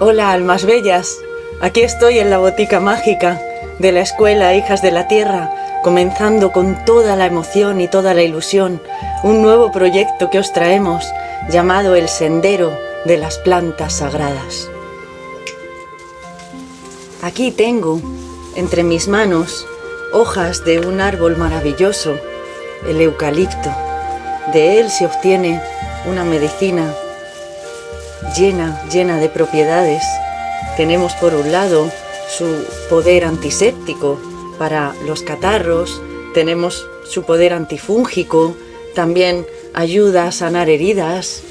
Hola, almas bellas. Aquí estoy en la botica mágica de la escuela Hijas de la Tierra, comenzando con toda la emoción y toda la ilusión un nuevo proyecto que os traemos llamado El Sendero de las Plantas Sagradas. Aquí tengo entre mis manos hojas de un árbol maravilloso, el eucalipto. De él se obtiene una medicina llena, llena de propiedades. Tenemos por un lado su poder antiséptico para los catarros, tenemos su poder antifúngico, también ayuda a sanar heridas,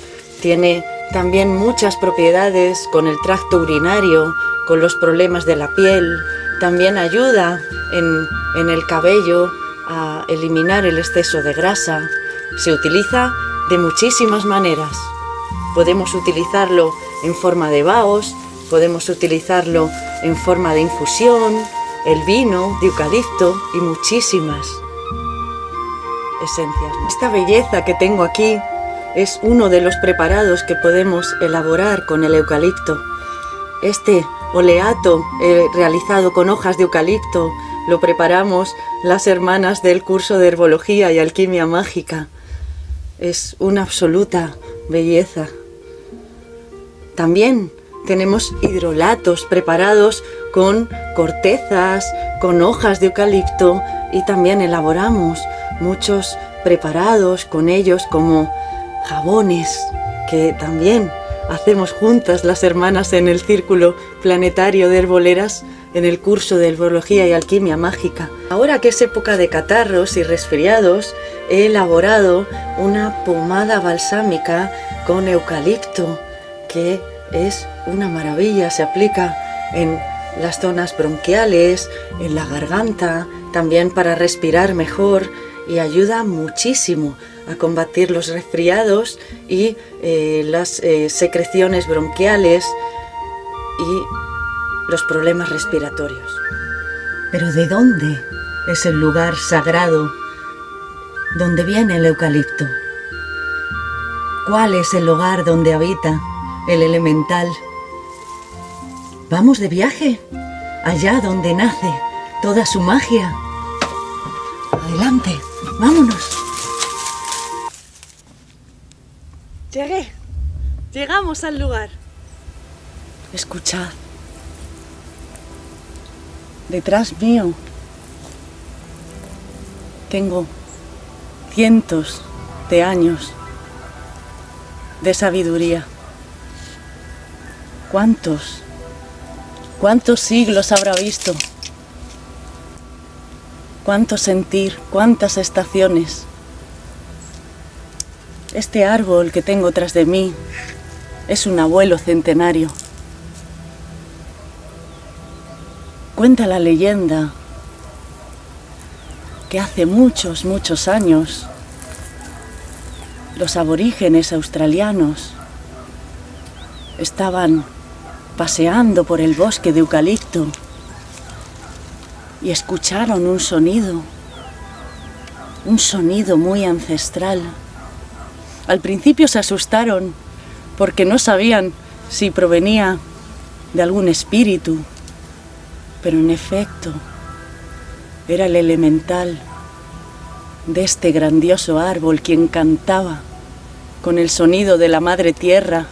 tiene también muchas propiedades con el tracto urinario, con los problemas de la piel, también ayuda en, en el cabello a eliminar el exceso de grasa. Se utiliza de muchísimas maneras. Podemos utilizarlo en forma de baos, podemos utilizarlo en forma de infusión, el vino de eucalipto y muchísimas esencias. Esta belleza que tengo aquí es uno de los preparados que podemos elaborar con el eucalipto. Este oleato eh, realizado con hojas de eucalipto lo preparamos las hermanas del curso de herbología y alquimia mágica. Es una absoluta belleza. También tenemos hidrolatos preparados con cortezas, con hojas de eucalipto y también elaboramos muchos preparados con ellos como jabones que también hacemos juntas las hermanas en el círculo planetario de herboleras en el curso de herbología y alquimia mágica. Ahora que es época de catarros y resfriados, he elaborado una pomada balsámica con eucalipto que es una maravilla, se aplica en las zonas bronquiales, en la garganta, también para respirar mejor y ayuda muchísimo a combatir los resfriados y eh, las eh, secreciones bronquiales y los problemas respiratorios. Pero ¿de dónde es el lugar sagrado donde viene el eucalipto? ¿Cuál es el lugar donde habita el elemental? Vamos de viaje, allá donde nace toda su magia. Adelante, vámonos. Llegué. Llegamos al lugar. Escuchad. Detrás mío tengo cientos de años de sabiduría. ¿Cuántos? ¿Cuántos siglos habrá visto? ¿Cuánto sentir? ¿Cuántas estaciones? Este árbol que tengo tras de mí es un abuelo centenario. Cuenta la leyenda que hace muchos, muchos años los aborígenes australianos estaban paseando por el bosque de eucalipto y escucharon un sonido, un sonido muy ancestral. Al principio se asustaron porque no sabían si provenía de algún espíritu, pero en efecto era el elemental de este grandioso árbol quien cantaba con el sonido de la madre tierra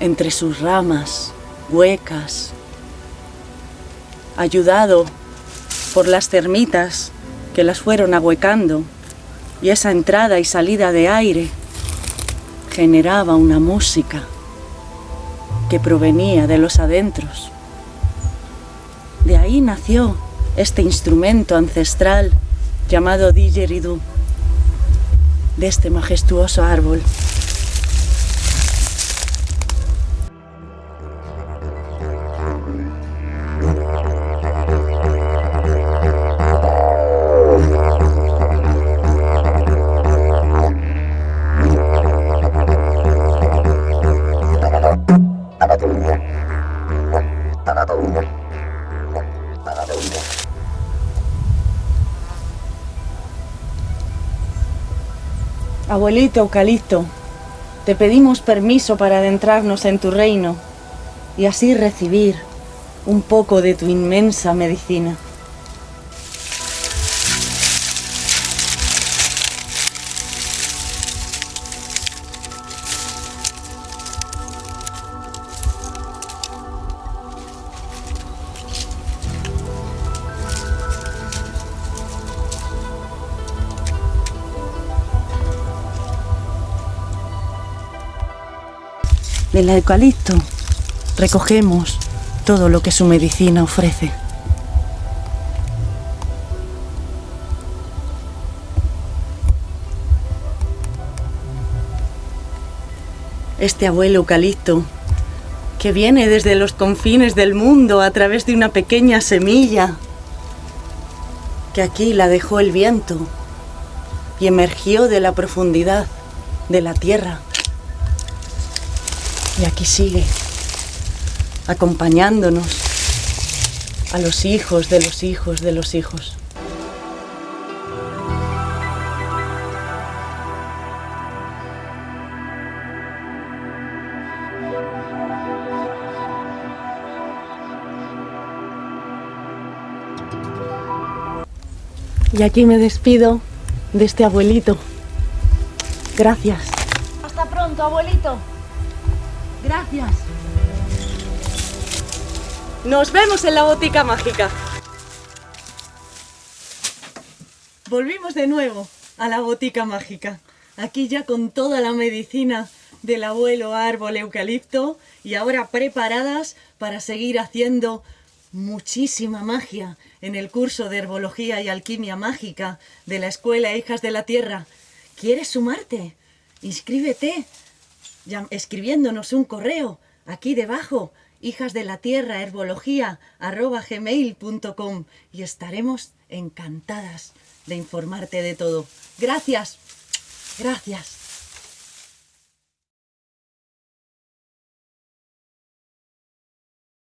entre sus ramas huecas, ayudado por las termitas que las fueron ahuecando y esa entrada y salida de aire generaba una música que provenía de los adentros. De ahí nació este instrumento ancestral llamado didgeridoo, de este majestuoso árbol. Abuelito Eucalipto, te pedimos permiso para adentrarnos en tu reino. y así recibir un poco de tu inmensa medicina. Del eucalipto recogemos todo lo que su medicina ofrece. Este abuelo eucalipto que viene desde los confines del mundo a través de una pequeña semilla que aquí la dejó el viento y emergió de la profundidad de la tierra. Y aquí sigue, acompañándonos a los hijos de los hijos de los hijos. Y aquí me despido de este abuelito. Gracias. Hasta pronto, abuelito. Gracias. Nos vemos en la botica mágica. Volvimos de nuevo a la botica mágica. Aquí ya con toda la medicina del abuelo árbol eucalipto y ahora preparadas para seguir haciendo muchísima magia en el curso de Herbología y Alquimia Mágica de la Escuela Hijas de la Tierra. ¿Quieres sumarte? Inscríbete escribiéndonos un correo aquí debajo, hijas de la tierra herbología arroba y estaremos encantadas de informarte de todo. Gracias, gracias.